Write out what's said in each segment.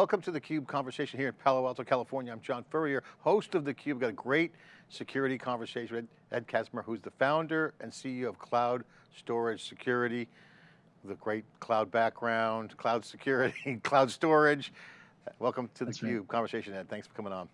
welcome to theCUBE conversation here in Palo Alto, California. I'm John Furrier, host of theCUBE. Got a great security conversation with Ed Casmer, who's the founder and CEO of Cloud Storage Security, the great cloud background, cloud security, cloud storage. Welcome to theCUBE right. conversation, Ed. Thanks for coming on.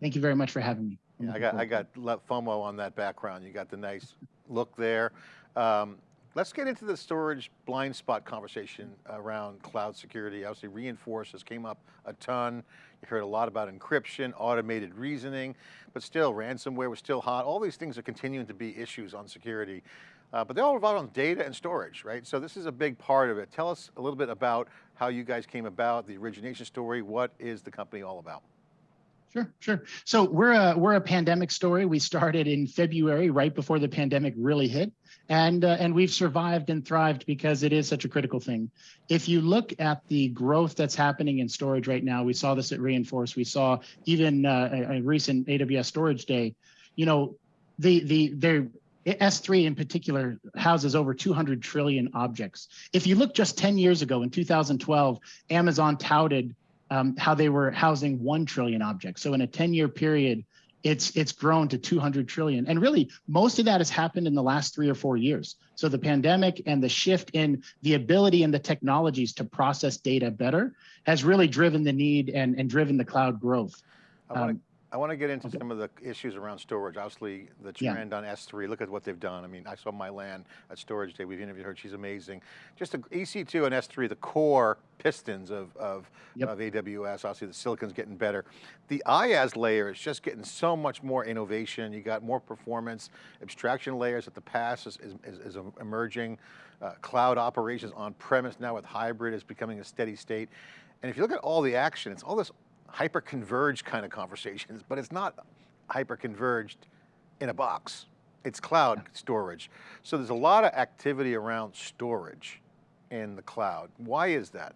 Thank you very much for having me. Yeah, I got, I got FOMO on that background. You got the nice look there. Um, Let's get into the storage blind spot conversation around cloud security. Obviously reinforcers came up a ton. You heard a lot about encryption, automated reasoning, but still ransomware was still hot. All these things are continuing to be issues on security. Uh, but they all revolve on data and storage, right? So this is a big part of it. Tell us a little bit about how you guys came about, the origination story. What is the company all about? Sure, sure. So we're a we're a pandemic story. We started in February, right before the pandemic really hit, and uh, and we've survived and thrived because it is such a critical thing. If you look at the growth that's happening in storage right now, we saw this at Reinforce. We saw even uh, a, a recent AWS Storage Day. You know, the the their S3 in particular houses over 200 trillion objects. If you look just 10 years ago in 2012, Amazon touted um, how they were housing 1 trillion objects. So in a 10 year period, it's it's grown to 200 trillion. And really, most of that has happened in the last three or four years. So the pandemic and the shift in the ability and the technologies to process data better has really driven the need and, and driven the cloud growth. To I want to get into okay. some of the issues around storage. Obviously, the trend yeah. on S3, look at what they've done. I mean, I saw Mai-Lan at Storage Day. We've interviewed her, she's amazing. Just the EC2 and S3, the core pistons of, of, yep. of AWS, obviously the silicon's getting better. The IaaS layer is just getting so much more innovation. You got more performance, abstraction layers at the PaaS is, is, is emerging. Uh, cloud operations on premise now with hybrid is becoming a steady state. And if you look at all the action, it's all this hyper-converged kind of conversations, but it's not hyper-converged in a box. It's cloud storage. So there's a lot of activity around storage in the cloud. Why is that?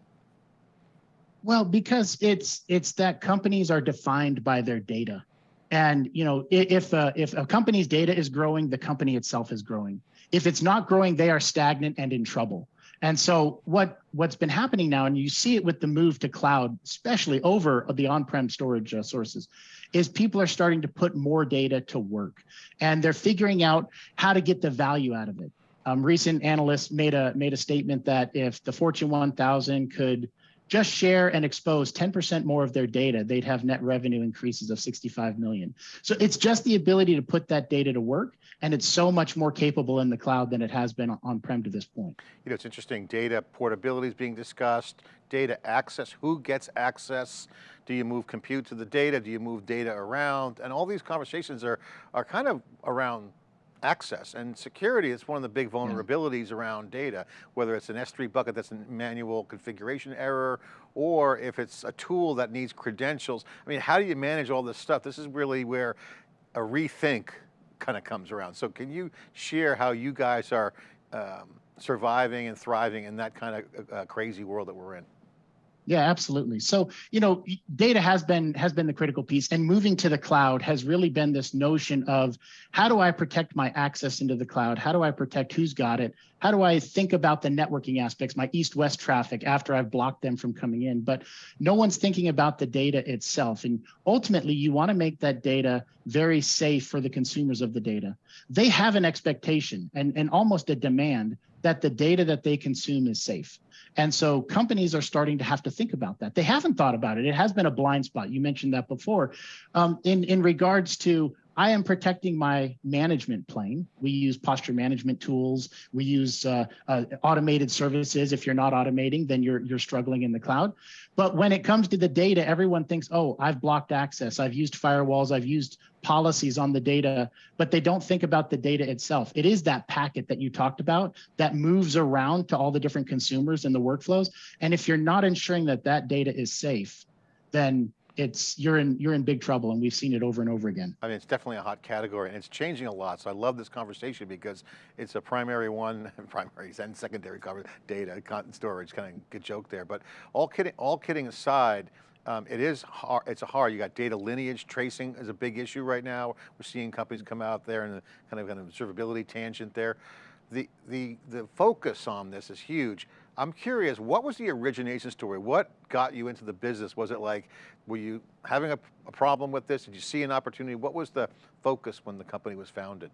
Well, because it's it's that companies are defined by their data. And you know, if uh, if a company's data is growing, the company itself is growing. If it's not growing, they are stagnant and in trouble. And so what what's been happening now, and you see it with the move to cloud, especially over the on-prem storage uh, sources, is people are starting to put more data to work, and they're figuring out how to get the value out of it. Um, recent analysts made a made a statement that if the Fortune 1000 could just share and expose 10% more of their data, they'd have net revenue increases of 65 million. So it's just the ability to put that data to work. And it's so much more capable in the cloud than it has been on-prem to this point. You know, it's interesting, data portability is being discussed, data access, who gets access? Do you move compute to the data? Do you move data around? And all these conversations are, are kind of around access and security is one of the big vulnerabilities yeah. around data, whether it's an S3 bucket that's a manual configuration error, or if it's a tool that needs credentials. I mean, how do you manage all this stuff? This is really where a rethink kind of comes around. So can you share how you guys are um, surviving and thriving in that kind of uh, crazy world that we're in? Yeah, absolutely. So, you know, data has been has been the critical piece and moving to the cloud has really been this notion of how do I protect my access into the cloud? How do I protect who's got it? How do I think about the networking aspects, my east-west traffic after I've blocked them from coming in? But no one's thinking about the data itself. And ultimately, you want to make that data very safe for the consumers of the data. They have an expectation and, and almost a demand that the data that they consume is safe. And so companies are starting to have to think about that. They haven't thought about it. It has been a blind spot. You mentioned that before. Um, in, in regards to I am protecting my management plane. We use posture management tools. We use uh, uh, automated services. If you're not automating, then you're you're struggling in the cloud. But when it comes to the data, everyone thinks, oh, I've blocked access. I've used firewalls. I've used policies on the data, but they don't think about the data itself. It is that packet that you talked about that moves around to all the different consumers and the workflows. And if you're not ensuring that that data is safe, then it's you're in you're in big trouble and we've seen it over and over again. I mean, it's definitely a hot category and it's changing a lot. So I love this conversation because it's a primary one, primary and secondary cover data, storage, kind of good joke there. But all kidding, all kidding aside, um, it is hard, it's a hard, you got data lineage tracing is a big issue right now. We're seeing companies come out there and kind of an observability tangent there. The, the, the focus on this is huge. I'm curious, what was the origination story? What got you into the business? Was it like, were you having a, a problem with this? Did you see an opportunity? What was the focus when the company was founded?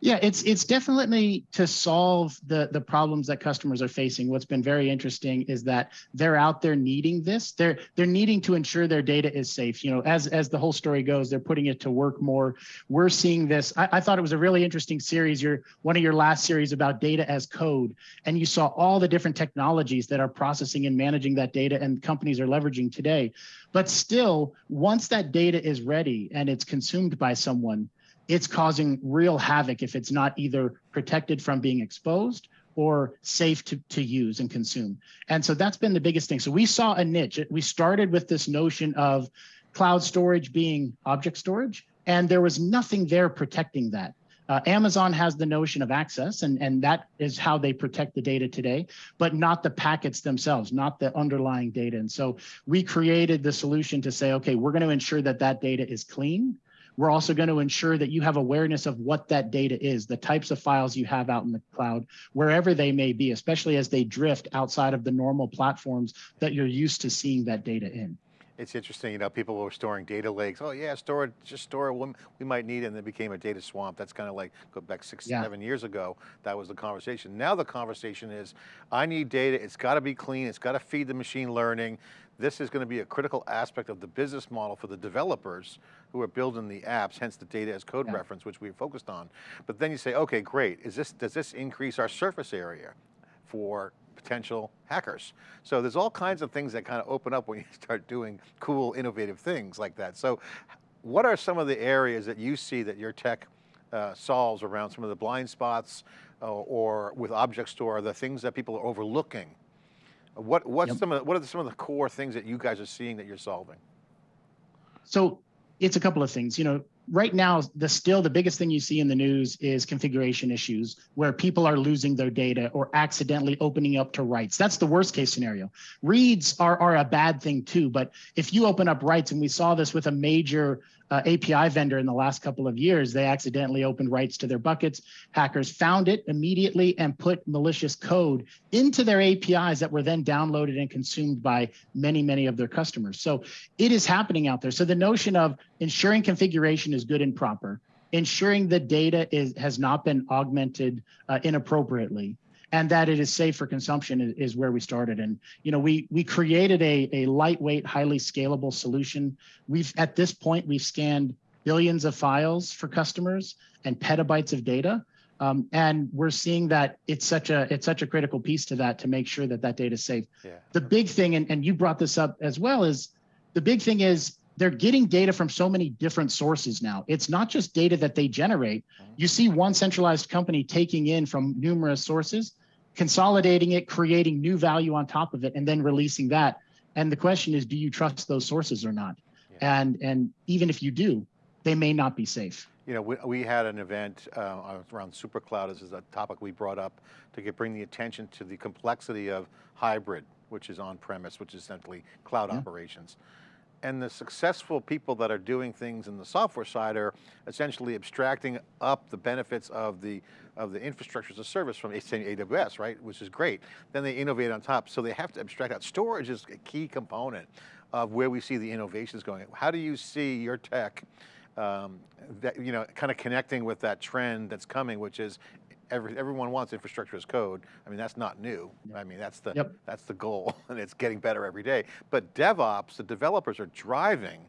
Yeah, it's it's definitely to solve the the problems that customers are facing. What's been very interesting is that they're out there needing this. They're they're needing to ensure their data is safe. You know, as as the whole story goes, they're putting it to work more. We're seeing this. I, I thought it was a really interesting series. Your one of your last series about data as code, and you saw all the different technologies that are processing and managing that data, and companies are leveraging today. But still, once that data is ready and it's consumed by someone, it's causing real havoc if it's not either protected from being exposed or safe to, to use and consume. And so that's been the biggest thing. So we saw a niche. We started with this notion of cloud storage being object storage, and there was nothing there protecting that. Uh, Amazon has the notion of access, and, and that is how they protect the data today, but not the packets themselves, not the underlying data. And so we created the solution to say, okay, we're going to ensure that that data is clean, we're also going to ensure that you have awareness of what that data is, the types of files you have out in the cloud, wherever they may be, especially as they drift outside of the normal platforms that you're used to seeing that data in. It's interesting, you know, people were storing data lakes. Oh yeah, store it, just store it, we might need it, and it became a data swamp. That's kind of like, go back six, yeah. seven years ago, that was the conversation. Now the conversation is, I need data, it's got to be clean, it's got to feed the machine learning. This is going to be a critical aspect of the business model for the developers who are building the apps, hence the data as code yeah. reference, which we focused on. But then you say, okay, great, is this, does this increase our surface area for potential hackers. So there's all kinds of things that kind of open up when you start doing cool, innovative things like that. So what are some of the areas that you see that your tech uh, solves around some of the blind spots uh, or with object store, the things that people are overlooking? What, what's yep. some of, what are some of the core things that you guys are seeing that you're solving? So it's a couple of things. You know, right now, the still the biggest thing you see in the news is configuration issues where people are losing their data or accidentally opening up to writes. That's the worst case scenario. Reads are, are a bad thing too, but if you open up writes, and we saw this with a major uh, API vendor in the last couple of years, they accidentally opened writes to their buckets. Hackers found it immediately and put malicious code into their APIs that were then downloaded and consumed by many, many of their customers. So it is happening out there. So the notion of ensuring configuration is good and proper, ensuring the data is has not been augmented uh, inappropriately, and that it is safe for consumption is, is, where we started. And you know, we we created a a lightweight, highly scalable solution. We've at this point we've scanned billions of files for customers and petabytes of data. Um, and we're seeing that it's such a it's such a critical piece to that to make sure that that data is safe. Yeah. The big thing, and, and you brought this up as well, is the big thing is they're getting data from so many different sources now. It's not just data that they generate. You see one centralized company taking in from numerous sources consolidating it, creating new value on top of it, and then releasing that. And the question is, do you trust those sources or not? Yeah. And and even if you do, they may not be safe. You know, we, we had an event uh, around SuperCloud. This is a topic we brought up to get, bring the attention to the complexity of hybrid, which is on-premise, which is essentially cloud yeah. operations and the successful people that are doing things in the software side are essentially abstracting up the benefits of the of the infrastructure as a service from AWS, right? Which is great. Then they innovate on top. So they have to abstract out. Storage is a key component of where we see the innovations going. How do you see your tech um, that, you know, kind of connecting with that trend that's coming, which is every, everyone wants infrastructure as code. I mean, that's not new. Yep. I mean, that's the, yep. that's the goal and it's getting better every day. But DevOps, the developers are driving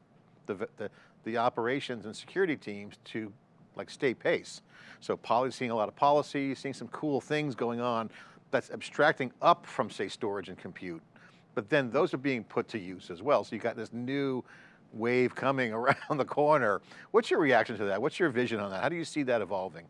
the, the, the operations and security teams to like stay pace. So poly, seeing a lot of policy, seeing some cool things going on that's abstracting up from say storage and compute. But then those are being put to use as well. So you got this new wave coming around the corner. What's your reaction to that? What's your vision on that? How do you see that evolving?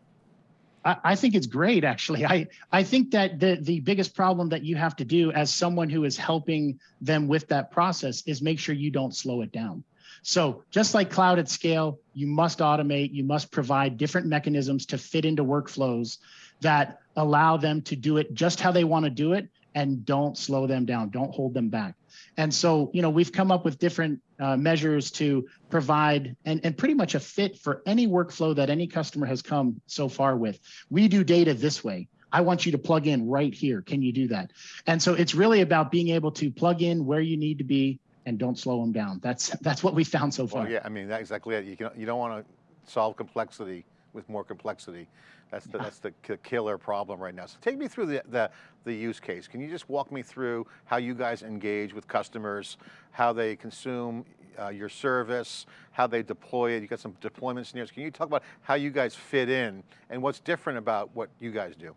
I, think it's great, actually. I, I think that the, the biggest problem that you have to do as someone who is helping them with that process is make sure you don't slow it down. So just like cloud at scale, you must automate, you must provide different mechanisms to fit into workflows that allow them to do it just how they want to do it and don't slow them down, don't hold them back. And so, you know, we've come up with different uh, measures to provide and, and pretty much a fit for any workflow that any customer has come so far with. We do data this way. I want you to plug in right here. Can you do that? And so it's really about being able to plug in where you need to be and don't slow them down. That's that's what we found so far. Well, yeah, I mean, that's exactly it. You, can, you don't want to solve complexity with more complexity. That's the, that's the killer problem right now. So take me through the, the, the, use case. Can you just walk me through how you guys engage with customers, how they consume uh, your service, how they deploy it? You got some deployment scenarios. Can you talk about how you guys fit in and what's different about what you guys do?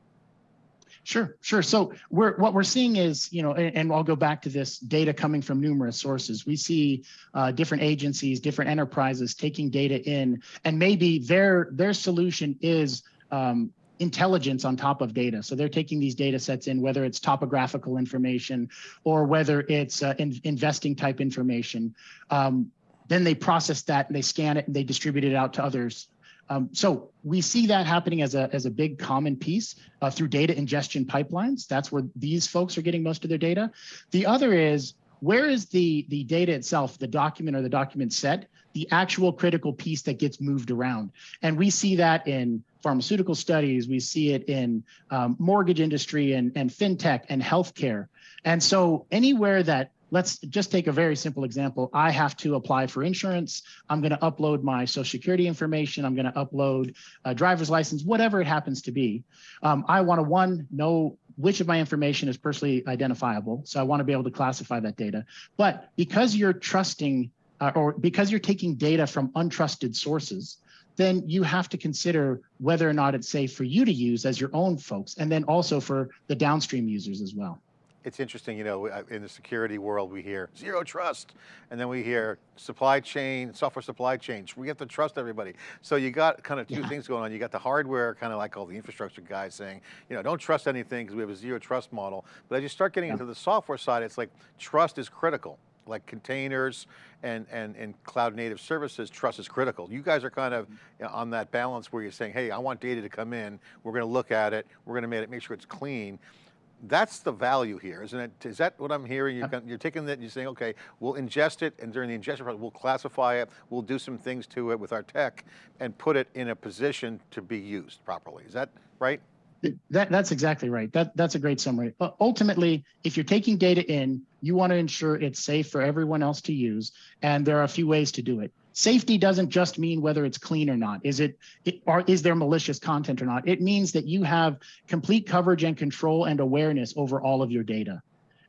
Sure, sure. So we're what we're seeing is, you know, and, and, I'll go back to this data coming from numerous sources. We see uh, different agencies, different enterprises taking data in, and maybe their their solution is um, intelligence on top of data. So they're taking these data sets in, whether it's topographical information or whether it's uh, in, investing type information. Um, then they process that and they scan it and they distribute it out to others um, so we see that happening as a, as a big common piece uh, through data ingestion pipelines. That's where these folks are getting most of their data. The other is where is the, the data itself, the document or the document set, the actual critical piece that gets moved around. And we see that in pharmaceutical studies, we see it in um, mortgage industry and, and fintech and healthcare. And so anywhere that let's just take a very simple example. I have to apply for insurance. I'm going to upload my social security information. I'm going to upload a driver's license, whatever it happens to be. Um, I want to one, know which of my information is personally identifiable. So I want to be able to classify that data. But because you're trusting uh, or because you're taking data from untrusted sources, then you have to consider whether or not it's safe for you to use as your own folks, and then also for the downstream users as well it's interesting, you know, in the security world, we hear zero trust, and then we hear supply chain, software supply chains. We have to trust everybody. So you got kind of two yeah. things going on. You got the hardware, kind of like all the infrastructure guys saying, you know, don't trust anything because we have a zero trust model. But as you start getting yeah. into the software side, it's like trust is critical like containers and, and, and cloud native services, trust is critical. You guys are kind of on that balance where you're saying, hey, I want data to come in, we're going to look at it, we're going to make, it, make sure it's clean that's the value here, isn't it? Is that what I'm hearing? You're, you're taking that and you're saying, okay, we'll ingest it and during the ingestion process, we'll classify it, we'll do some things to it with our tech and put it in a position to be used properly. Is that right? That, that's exactly right. That, that's a great summary. But ultimately, if you're taking data in, you want to ensure it's safe for everyone else to use. And there are a few ways to do it. Safety doesn't just mean whether it's clean or not. Is it, it or is there malicious content or not? It means that you have complete coverage and control and awareness over all of your data.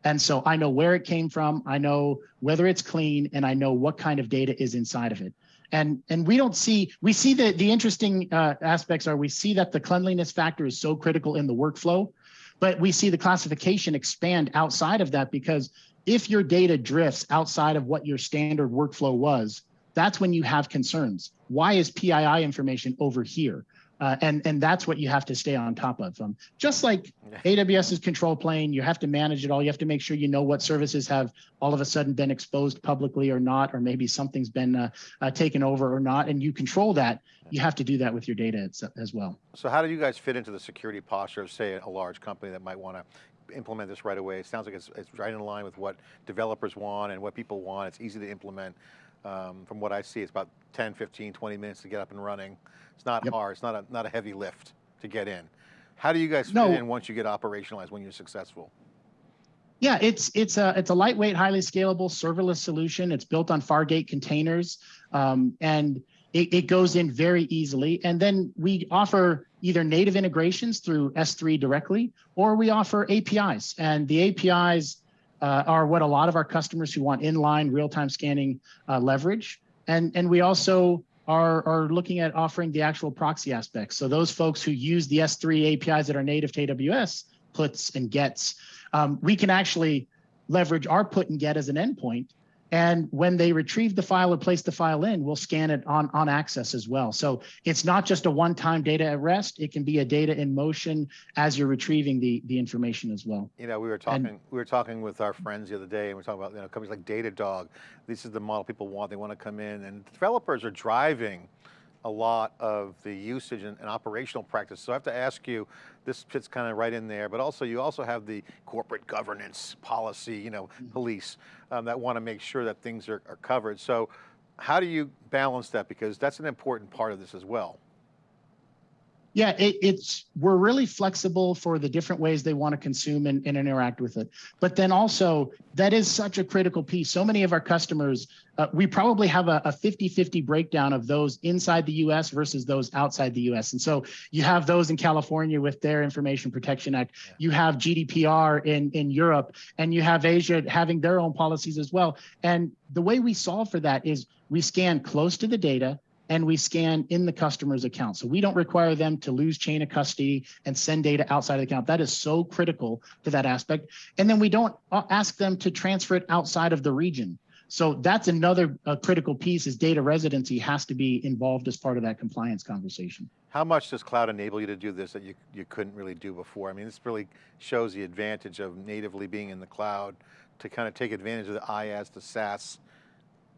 And so I know where it came from, I know whether it's clean, and I know what kind of data is inside of it. And, and we don't see, we see that the interesting uh, aspects are we see that the cleanliness factor is so critical in the workflow, but we see the classification expand outside of that because if your data drifts outside of what your standard workflow was, that's when you have concerns. Why is PII information over here? Uh, and, and that's what you have to stay on top of. Um, just like AWS's control plane, you have to manage it all. You have to make sure you know what services have all of a sudden been exposed publicly or not, or maybe something's been uh, uh, taken over or not, and you control that. You have to do that with your data as, as well. So how do you guys fit into the security posture of say a large company that might want to implement this right away? It sounds like it's, it's right in line with what developers want and what people want. It's easy to implement. Um, from what I see, it's about 10, 15, 20 minutes to get up and running. It's not yep. hard, it's not a, not a heavy lift to get in. How do you guys fit no. in once you get operationalized, when you're successful? Yeah, it's it's a it's a lightweight, highly scalable serverless solution. It's built on Fargate containers, um, and it, it goes in very easily. And then we offer either native integrations through S3 directly, or we offer APIs. And the APIs uh, are what a lot of our customers who want inline real-time scanning uh, leverage. And, and we also are, are looking at offering the actual proxy aspects. So those folks who use the S3 APIs that are native to AWS, puts and gets, um, we can actually leverage our put and get as an endpoint and when they retrieve the file or place the file in, we'll scan it on, on access as well. So it's not just a one-time data at rest. It can be a data in motion as you're retrieving the, the information as well. You know, we were talking and, we were talking with our friends the other day and we are talking about you know, companies like Datadog. This is the model people want. They want to come in and developers are driving a lot of the usage and, and, operational practice. So I have to ask you, this fits kind of right in there, but also you also have the corporate governance policy, you know, mm -hmm. police um, that want to make sure that things are, are covered. So how do you balance that? Because that's an important part of this as well. Yeah, it, it's we're really flexible for the different ways they want to consume and, and, interact with it. But then also that is such a critical piece. So many of our customers, uh, we probably have a 50-50 breakdown of those inside the US versus those outside the US. And so you have those in California with their Information Protection Act, you have GDPR in, in Europe, and you have Asia having their own policies as well. And the way we solve for that is we scan close to the data, and we scan in the customer's account. So we don't require them to lose chain of custody and send data outside of the account. That is so critical to that aspect. And then we don't ask them to transfer it outside of the region. So that's another uh, critical piece is data residency has to be involved as part of that compliance conversation. How much does cloud enable you to do this that you, you couldn't really do before? I mean, this really shows the advantage of natively being in the cloud to kind of take advantage of the IaaS, the SaaS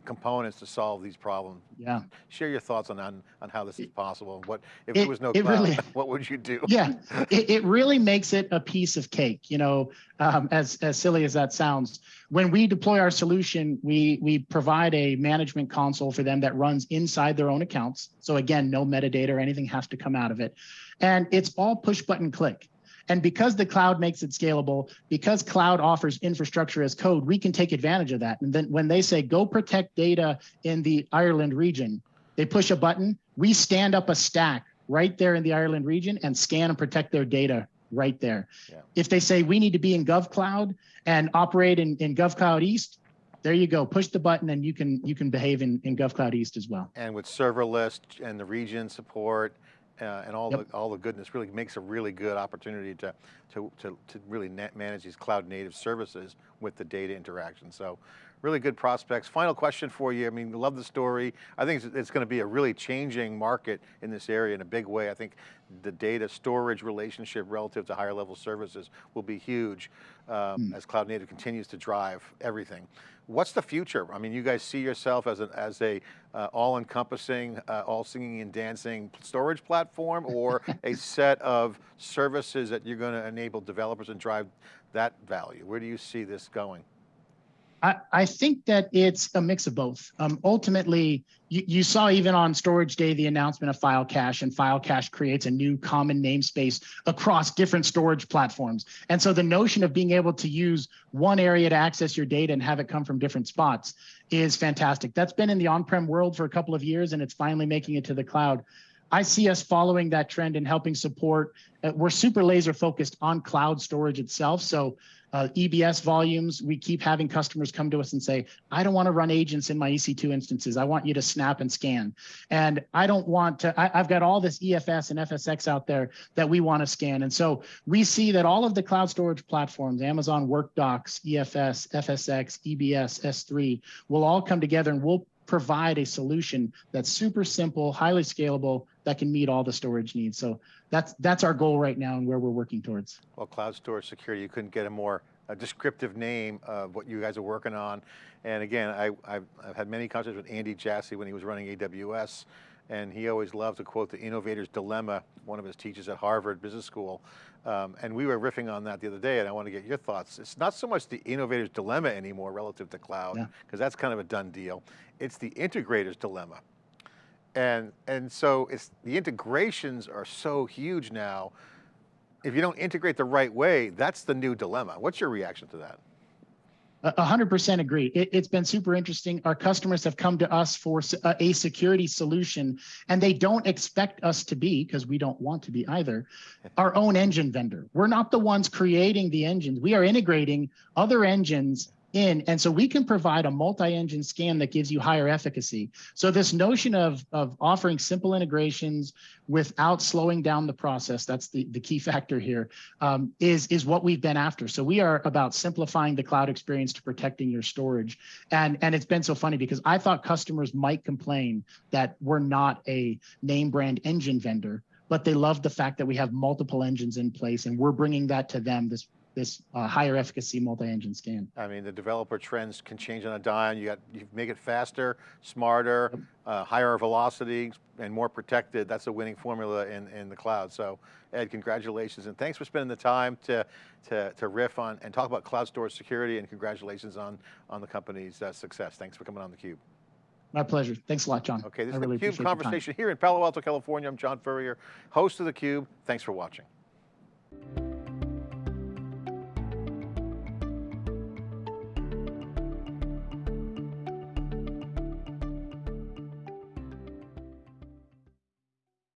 components to solve these problems. Yeah. Share your thoughts on, on, on how this is possible and what, if it, there was no cloud, really, what would you do? Yeah, it, it really makes it a piece of cake. You know, um, as, as silly as that sounds, when we deploy our solution, we, we provide a management console for them that runs inside their own accounts. So again, no metadata or anything has to come out of it. And it's all push button click. And because the cloud makes it scalable, because cloud offers infrastructure as code, we can take advantage of that. And then when they say, go protect data in the Ireland region, they push a button, we stand up a stack right there in the Ireland region and scan and protect their data right there. Yeah. If they say we need to be in GovCloud and operate in, in GovCloud East, there you go. Push the button and you can you can behave in, in GovCloud East as well. And with serverless and the region support uh, and all yep. the all the goodness really makes a really good opportunity to to to, to really manage these cloud native services with the data interaction. So really good prospects. Final question for you. I mean, love the story. I think it's, it's going to be a really changing market in this area in a big way. I think the data storage relationship relative to higher level services will be huge um, mm. as cloud native continues to drive everything. What's the future? I mean, you guys see yourself as, a as a uh, all-encompassing, uh, all singing and dancing storage platform or a set of services that you're going to enable developers and drive that value? Where do you see this going? I, I think that it's a mix of both. Um, ultimately, you, you saw even on storage day the announcement of file cache and file cache creates a new common namespace across different storage platforms. And so the notion of being able to use one area to access your data and have it come from different spots is fantastic. That's been in the on-prem world for a couple of years and it's finally making it to the cloud. I see us following that trend and helping support. Uh, we're super laser focused on cloud storage itself. So uh, EBS volumes, we keep having customers come to us and say, I don't want to run agents in my EC2 instances. I want you to snap and scan. And I don't want to, I, have got all this EFS and FSX out there that we want to scan. And so we see that all of the cloud storage platforms, Amazon WorkDocs, EFS, FSX, EBS, S3, will all come together and we'll provide a solution that's super simple, highly scalable, that can meet all the storage needs. So that's that's our goal right now and where we're working towards. Well, cloud storage security, you couldn't get a more a descriptive name of what you guys are working on. And again, I, have I've had many conversations with Andy Jassy when he was running AWS, and he always loved to quote the innovator's dilemma, one of his teachers at Harvard Business School. Um, and we were riffing on that the other day, and I want to get your thoughts. It's not so much the innovator's dilemma anymore relative to cloud, because yeah. that's kind of a done deal. It's the integrator's dilemma. And, and so it's, the integrations are so huge now. If you don't integrate the right way, that's the new dilemma. What's your reaction to that? A hundred percent agree. It, has been super interesting. Our customers have come to us for a security solution and they don't expect us to be, because we don't want to be either, our own engine vendor. We're not the ones creating the engines. We are integrating other engines in. And so we can provide a multi-engine scan that gives you higher efficacy. So this notion of, of offering simple integrations without slowing down the process, that's the, the key factor here, um, is is what we've been after. So we are about simplifying the cloud experience to protecting your storage. And, and it's been so funny because I thought customers might complain that we're not a name brand engine vendor, but they love the fact that we have multiple engines in place and we're bringing that to them, this this uh, higher efficacy multi-engine scan. I mean, the developer trends can change on a dime. You got, you make it faster, smarter, yep. uh, higher velocity, and more protected. That's a winning formula in, in the cloud. So Ed, congratulations, and thanks for spending the time to, to, to riff on and talk about cloud storage security, and congratulations on, on the company's uh, success. Thanks for coming on theCUBE. My pleasure. Thanks a lot, John. Okay, this I is really the CUBE your conversation here in Palo Alto, California. I'm John Furrier, host of the Cube. Thanks for watching.